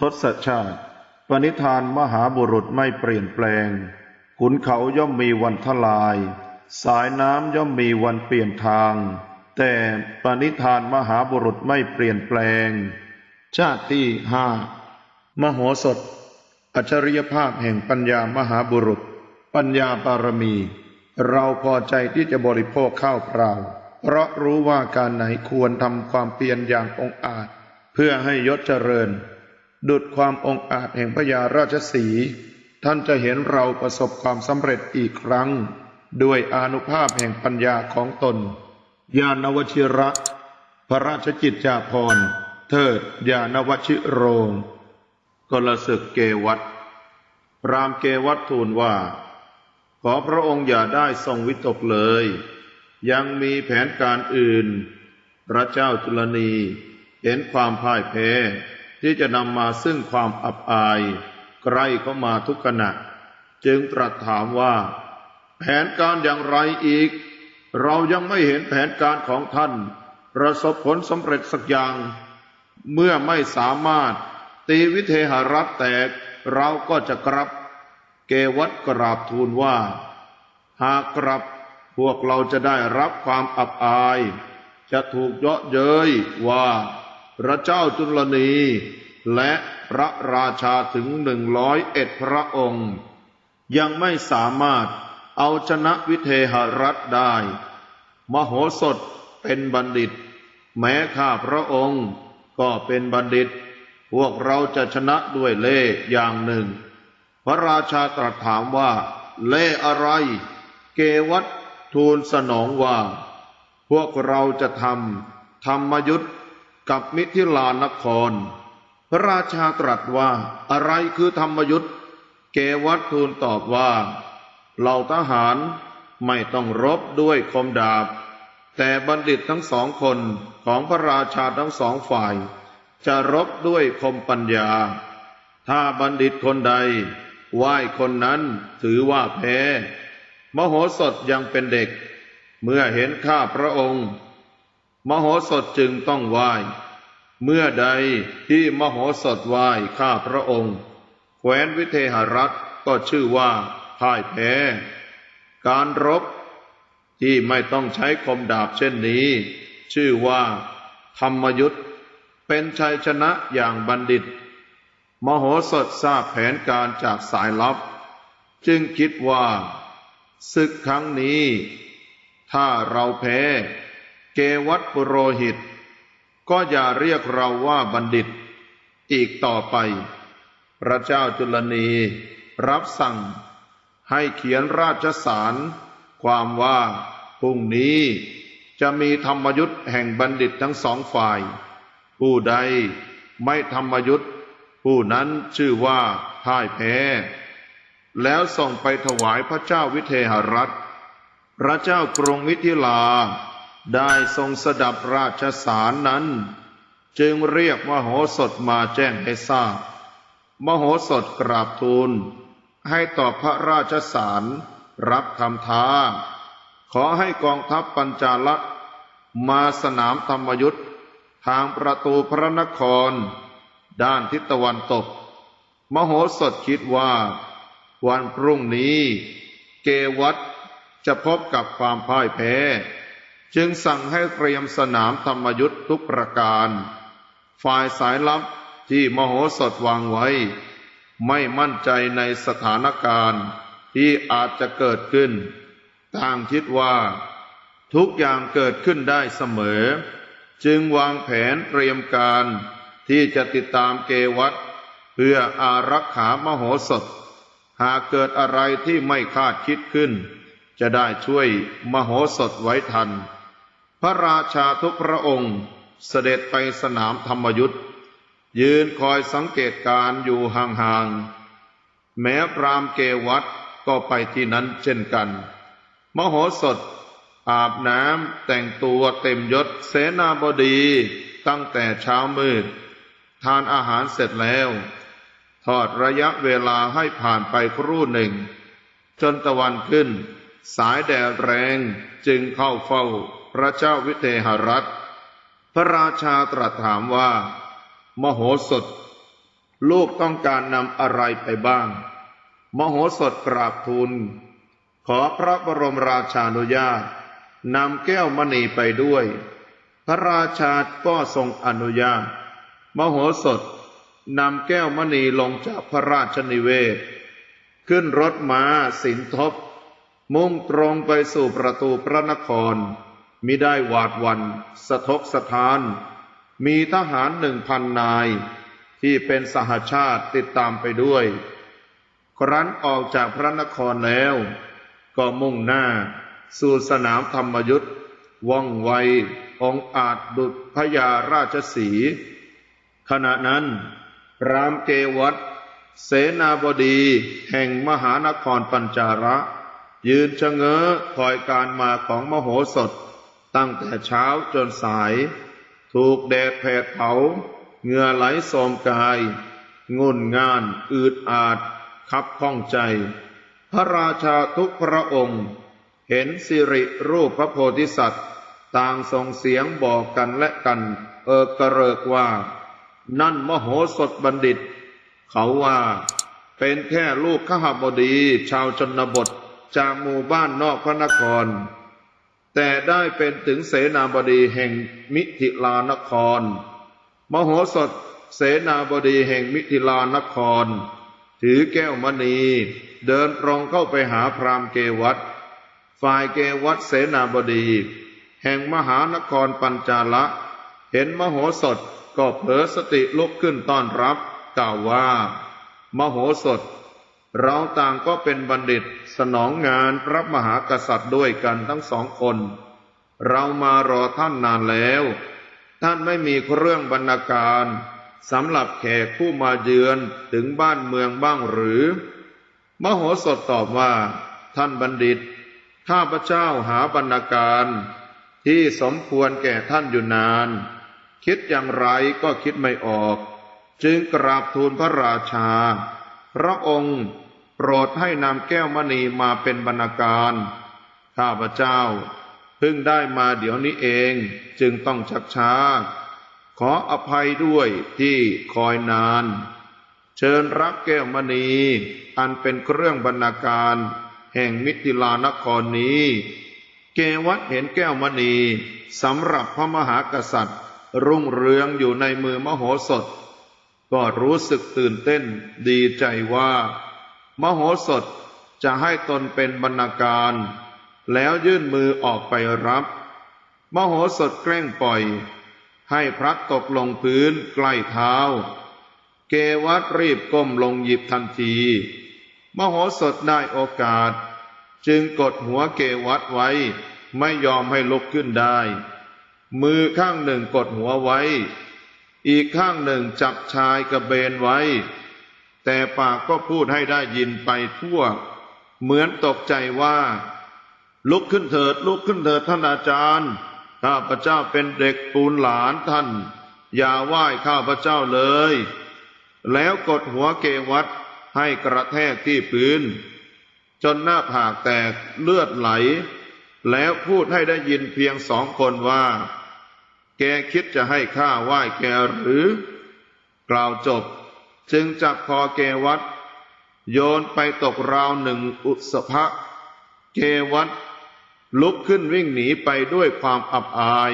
ทศชาติ ปณิธานมหาบุรุษไม่เปลี่ยนแปลง ขุนเขาย่อมมีวันทลาย สายน้ำย่อมมีวันเปลี่ยนทาง แต่ปณิธานมหาบุรุษไม่เปลี่ยนแปลง ชาติที่ห้ามโหสถ อัจฉริยภาพแห่งปัญญามหาบุรุษ ปัญญาบารมี เราพอใจที่จะบริโภคข้าวเปล่า เพราะรู้ว่าการไหนควรทำความเพียรอย่างองอาจ เพื่อให้ยศเจริญ ดุดความองอาจแห่งพญาราชสี ท่านจะเห็นเราประสบความสำเร็จอีกครั้ง ด้วยอนุภาพแห่งปัญญาของตน ญาณวชิระ พระราชกิจจาภรณ์ เทิดญาณวชิโรง กลศึกเกวัตรามเกวัตทูลว่า ขอพระองค์อย่าได้ทรงวิตกเลย ยังมีแผนการอื่น พระเจ้าจุลนีเห็นความพ่ายแพ้ ที่จะนำมาซึ่งความอับอายใกล้เข้ามาทุกขณะ จึงตรัสถามว่า แผนการอย่างไรอีก เรายังไม่เห็นแผนการของท่าน ประสบผลสำเร็จสักอย่าง เมื่อไม่สามารถตีวิเทหรัฐแตกเราก็จะกลับ เกวัตกราบทูลว่า หากกลับพวกเราจะได้รับความอับอาย จะถูกเยาะเย้ยว่า พระเจ้าจุลนี และพระราชาถึงหนึ่งร้อยเอ็ดพระองค์ ยังไม่สามารถเอาชนะวิเทหรัฐได้ มโหสถเป็นบัณฑิต แม้ข้าพระองค์ก็เป็นบัณฑิต พวกเราจะชนะด้วยเล่อย่างหนึ่ง พระราชาตรัสถามว่า เล่อะไร เกวัตทูลสนองว่า พวกเราจะทำธรรมยุทธ กับมิถิลานคร พระราชาตรัสว่าอะไรคือธรรมยุทธ์เกวัตทูลตอบว่า เหล่าทหารไม่ต้องรบด้วยคมดาบ แต่บัณฑิตทั้งสองคนของพระราชาทั้งสองฝ่าย จะรบด้วยคมปัญญา ถ้าบัณฑิตคนใดไหว้คนนั้นถือว่าแพ้ มโหสถยังเป็นเด็ก เมื่อเห็นข้าพระองค์ มโหสถจึงต้องไหว้ เมื่อใดที่มโหสถไหว้ข้าพระองค์ แคว้นวิเทหรัฐก็ชื่อว่าพ่ายแพ้ การรบที่ไม่ต้องใช้คมดาบเช่นนี้ ชื่อว่า ธรรมยุทธเป็นชัยชนะอย่างบัณฑิต มโหสถทราบแผนการจากสายลับ จึงคิดว่าศึกครั้งนี้ ถ้าเราแพ้ เกวัตปุโรหิต ก็อย่าเรียกเราว่าบัณฑิต อีกต่อไป พระเจ้าจุลนีรับสั่งให้เขียนราชสาร ความว่าพรุ่งนี้จะมีธรรมยุทธ์แห่งบัณฑิตทั้งสองฝ่าย ผู้ใดไม่ธรรมยุทธ์ผู้นั้นชื่อว่าพ่ายแพ้ แล้วส่งไปถวายพระเจ้าวิเทหรัฐ พระเจ้ากรุงมิถิลา ได้ทรงสดับราชสารนั้น จึงเรียกมโหสถมาแจ้งให้ทราบ มโหสถกราบทูล ให้ตอบพระราชสารรับคำท้า ขอให้กองทัพปัญจาละมาสนามธรรมยุทธทางประตูพระนคร ด้านทิศตะวันตก มโหสถคิดว่า วันพรุ่งนี้ เกวัตจะพบกับความพ่ายแพ้ จึงสั่งให้เตรียมสนามธรรมยุทธทุกประการ ฝ่ายสายลับที่มโหสถวางไว้ ไม่มั่นใจในสถานการณ์ที่อาจจะเกิดขึ้น ต่างคิดว่า ทุกอย่างเกิดขึ้นได้เสมอ จึงวางแผนเตรียมการที่จะติดตามเกวัตเพื่ออารักขามโหสถ หากเกิดอะไรที่ไม่คาดคิดขึ้น จะได้ช่วยมโหสถไว้ทัน ระราชาทุกพระองค์เสด็จไปสนามธรรมยุทธยืนคอยสังเกตการอยู่ห่างๆ แม้พรามเกวัตก็ไปที่นั้นเช่นกัน มโหสถ อาบน้ำแต่งตัวเต็มยศเสนาบดีตั้งแต่เช้ามืด ทานอาหารเสร็จแล้ว ทอดระยะเวลาให้ผ่านไปครู่หนึ่ง จนตะวันขึ้น สายแดดแรงจึงเข้าเฝ้า พระเจ้าวิเทหรัฐ พระราชาตรัสถามว่า มโหสถ ลูกต้องการนำอะไรไปบ้าง มโหสถกราบทูล ขอพระบรมราชานุญาตนำแก้วมณีไปด้วย พระราชาก็ทรงอนุญาต มโหสถนำแก้วมณีลงจากพระราชนิเวศ ขึ้นรถม้าสินทบ มุ่งตรงไปสู่ประตูพระนคร มิได้หวาดวันสะทกสะทาน มีทหารหนึ่งพันนาย ที่เป็นสหชาติติดตามไปด้วย ครั้นออกจากพระนครแล้ว ก็มุ่งหน้า สู่สนามธรรมยุทธ์ว่องไวองอาจดุจพญาราชสี ขณะนั้น รามเกวัตเสนาบดีแห่งมหานครปัญจาระ ยืนชะเง้อคอยการมาของมโหสถ ตั้งแต่เช้าจนสาย ถูกแดดแผดเผาเหงื่อไหลโสมกายงุ่นงาน อืดอาด คับข้องใจ พระราชาทุกพระองค์ เห็นสิริรูปพระโพธิสัตว์ ต่างส่งเสียงบอกกันและกัน เออกระเริกว่า นั่นมโหสถบัณฑิต เขาว่าเป็นแค่ลูกขหบดี ชาวชนบทจากหมู่บ้านนอกพระนคร แต่ได้เป็นถึงเสนาบดีแห่งมิถิลานคร มโหสถเสนาบดีแห่งมิถิลานคร ถือแก้วมณี เดินตรงเข้าไปหาพรามเกวัตฝ่ายเกวัตเสนาบดี แห่งมหานครปัญจาละ เห็นมโหสถก็เผลอสติลุกขึ้นต้อนรับกล่าวว่า มโหสถ เราต่างก็เป็นบัณฑิตสนองงานพระมหากษัตริย์ด้วยกันทั้งสองคน เรามารอท่านนานแล้ว ท่านไม่มีเครื่องบรรณาการสำหรับแขกผู้มาเยือนถึงบ้านเมืองบ้างหรือ มโหสถตอบว่า ท่านบัณฑิต ข้าพเจ้าหาบรรณาการที่สมควรแก่ท่านอยู่นาน คิดอย่างไรก็คิดไม่ออก จึงกราบทูลพระราชา พระองค์ โปรดให้นำแก้วมณีมาเป็นบรรณาการ ข้าพเจ้าเพิ่งได้มาเดี๋ยวนี้เองจึงต้องชักช้า ขออภัยด้วยที่คอยนาน เชิญรับแก้วมณี อันเป็นเครื่องบรรณาการ แห่งมิถิลานครนี้ เกวัตเห็นแก้วมณีสำหรับพระมหากษัตริย์ รุ่งเรืองอยู่ในมือมโหสถ ก็รู้สึกตื่นเต้นดีใจว่า มโหสถจะให้ตนเป็นบรรณาการ แล้วยื่นมือออกไปรับ มโหสถแกล้งปล่อย ให้พระตกลงพื้นใกล้เท้า เกวัตรีบก้มลงหยิบทันที มโหสถได้โอกาส จึงกดหัวเกวัตไว้ไม่ยอมให้ลุกขึ้นได้ มือข้างหนึ่งกดหัวไว้ อีกข้างหนึ่งจับชายกระเบนไว้ แต่ปากก็พูดให้ได้ยินไปทั่ว เหมือนตกใจว่า ลุกขึ้นเถิด ลุกขึ้นเถิดท่านอาจารย์ข้าพเจ้าเป็นเด็กปูนหลานท่าน อย่าไหว้ข้าพเจ้าเลย แล้วกดหัวเกวัตให้กระแทกที่พื้น จนหน้าผากแตกเลือดไหล แล้วพูดให้ได้ยินเพียงสองคนว่า แกคิดจะให้ข้าไหว้แกหรือ กล่าวจบ จึงจับคอเกวัตโยนไปตกราวหนึ่งอุสภะเกวัตลุกขึ้นวิ่งหนีไปด้วยความอับอาย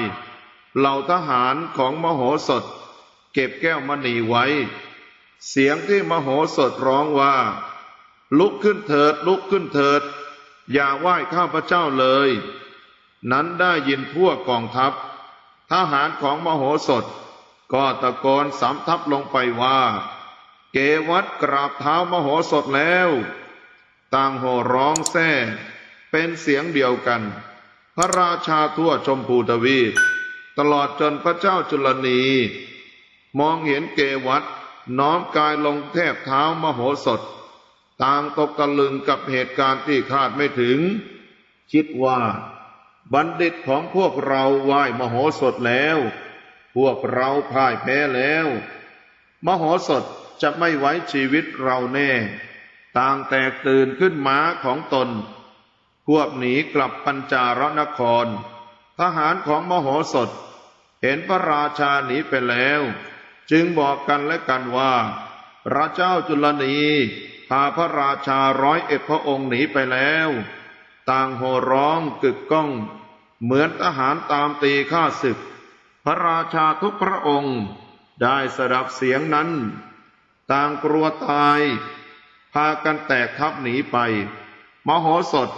เหล่าทหารของมโหสถ เก็บแก้วมณีไว้ เสียงที่มโหสถร้องว่า ลุกขึ้นเถิดลุกขึ้นเถิด อย่าไหว้ข้าพเจ้าเลย นั้นได้ยินทั่วกองทัพ ทหารของมโหสถ ก็ตะโกนสำทับลงไปว่า เกวัตกราบเท้ามโหสถแล้ว ต่างโห่ร้องแซ่ เป็นเสียงเดียวกัน พระราชาทั่วชมพูทวีป ตลอดจนพระเจ้าจุลนี มองเห็นเกวัตน้อมกายลงแทบเท้ามโหสถ ต่างตกตะลึงกับเหตุการณ์ที่คาดไม่ถึง คิดว่า บัณฑิตของพวกเราไหว้มโหสถแล้ว พวกเราพ่ายแพ้แล้ว มโหสถ จะไม่ไว้ชีวิตเราแน่ ต่างแตกตื่นขึ้นม้าของตนควบหนีกลับปัญจารนคร ทหารของมโหสถ เห็นพระราชาหนีไปแล้ว จึงบอกกันและกันว่า พระเจ้าจุลนีพาพระราชาร้อยเอ็ดพระองค์หนีไปแล้ว ต่างโห่ร้องกึกก้อง เหมือนทหารตามตีข้าศึก พระราชาทุกพระองค์ได้สดับเสียงนั้น ต่างกลัวตาย พากันแตกทัพหนีไป มโหสถ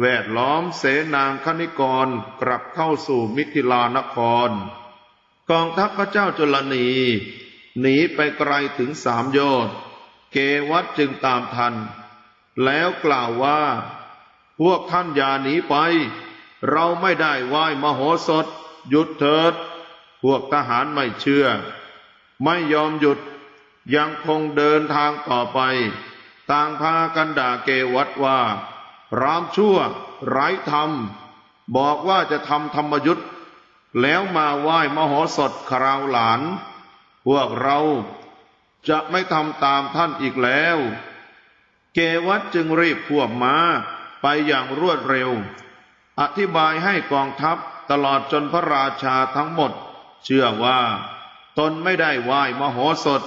แวดล้อมเสนางคณิกรกลับเข้าสู่มิถิลานคร กองทัพพระเจ้าจุลนี หนีไปไกลถึงสามโยชน์เกวัตจึงตามทัน แล้วกล่าวว่า พวกท่านอย่าหนีไป เราไม่ได้ไหว้มโหสถ หยุดเถิด พวกทหารไม่เชื่อ ไม่ยอมหยุด ยังคงเดินทางต่อไป ต่างพากันด่าเกวัตว่า รามชั่ว ไร้ธรรม บอกว่าจะทำธรรมยุทธ์แล้วมาไหว้มโหสถคราวหลาน พวกเราจะไม่ทำตามท่านอีกแล้ว เกวัตจึงรีบพวกม้าไปอย่างรวดเร็ว อธิบายให้กองทัพตลอดจนพระราชาทั้งหมด เชื่อว่า ตนไม่ได้ไหว้มโหสถ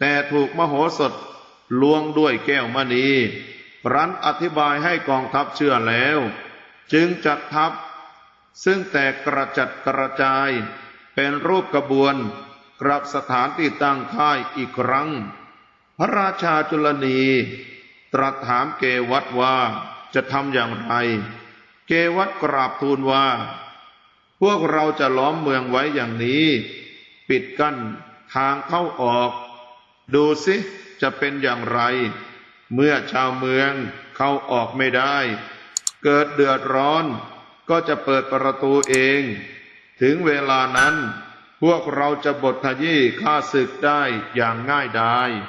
แต่ถูกมโหสถลวงด้วยแก้วมณีรันอธิบายให้กองทัพเชื่อแล้ว จึงจัดทัพ ซึ่งแตกกระจัดกระจาย เป็นรูปกระบวน กลับสถานที่ตั้งค่ายอีกครั้ง พระราชาจุลนี ตรัสถามเกวัตว่าจะทำอย่างไร เกวัตกราบทูลว่า พวกเราจะล้อมเมืองไว้อย่างนี้ ปิดกั้นทางเข้าออก ดูสิจะเป็นอย่างไร เมื่อชาวเมืองเข้าออกไม่ได้ เกิดเดือดร้อน ก็จะเปิดประตูเอง ถึงเวลานั้น พวกเราจะบทขยี้ข้าศึกได้อย่างง่ายดาย